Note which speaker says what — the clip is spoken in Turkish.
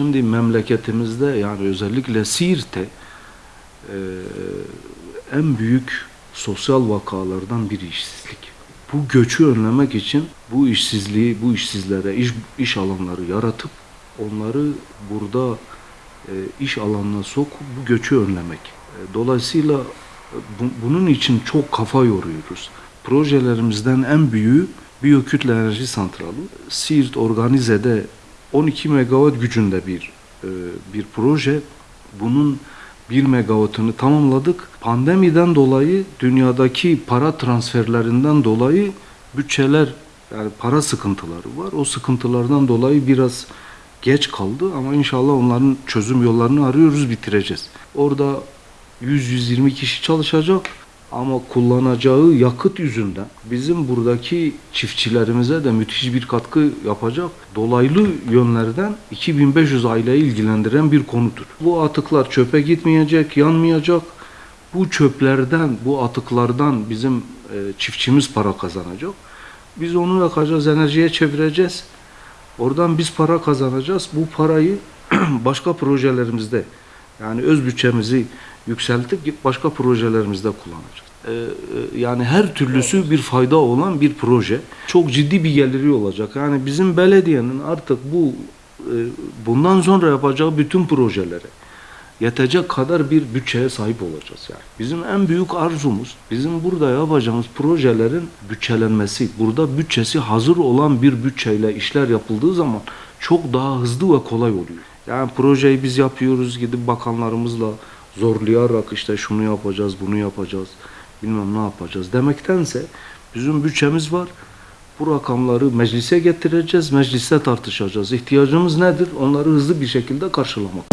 Speaker 1: Şimdi memleketimizde yani özellikle Siirt'te e, en büyük sosyal vakalardan biri işsizlik. Bu göçü önlemek için bu işsizliği, bu işsizlere iş, iş alanları yaratıp onları burada e, iş alanına sokup bu göçü önlemek. E, dolayısıyla e, bu- bunun için çok kafa yoruyoruz. Projelerimizden en büyüğü biyokütle enerji santralı. Siirt Organize'de 12 megawatt gücünde bir e, bir proje. Bunun 1 megawattını tamamladık. Pandemiden dolayı dünyadaki para transferlerinden dolayı bütçeler yani para sıkıntıları var. O sıkıntılardan dolayı biraz geç kaldı ama inşallah onların çözüm yollarını arıyoruz, bitireceğiz. Orada 100-120 kişi çalışacak ama kullanacağı yakıt yüzünden bizim buradaki çiftçilerimize de müthiş bir katkı yapacak. Dolaylı yönlerden 2500 aileyi ilgilendiren bir konudur. Bu atıklar çöpe gitmeyecek, yanmayacak. Bu çöplerden, bu atıklardan bizim e, çiftçimiz para kazanacak. Biz onu yakacağız, enerjiye çevireceğiz. Oradan biz para kazanacağız. Bu parayı başka projelerimizde yani öz bütçemizi yükseltip başka projelerimizde kullanacağız. Ee, e, yani her türlüsü bir fayda olan bir proje. Çok ciddi bir geliri olacak. Yani bizim belediyenin artık bu e, bundan sonra yapacağı bütün projelere yetecek kadar bir bütçeye sahip olacağız yani. Bizim en büyük arzumuz bizim burada yapacağımız projelerin bütçelenmesi. Burada bütçesi hazır olan bir bütçeyle işler yapıldığı zaman çok daha hızlı ve kolay oluyor. Yani projeyi biz yapıyoruz gidip bakanlarımızla zorlayarak işte şunu yapacağız, bunu yapacağız, bilmem ne yapacağız demektense bizim bütçemiz var. Bu rakamları meclise getireceğiz, mecliste tartışacağız. İhtiyacımız nedir? Onları hızlı bir şekilde karşılamak.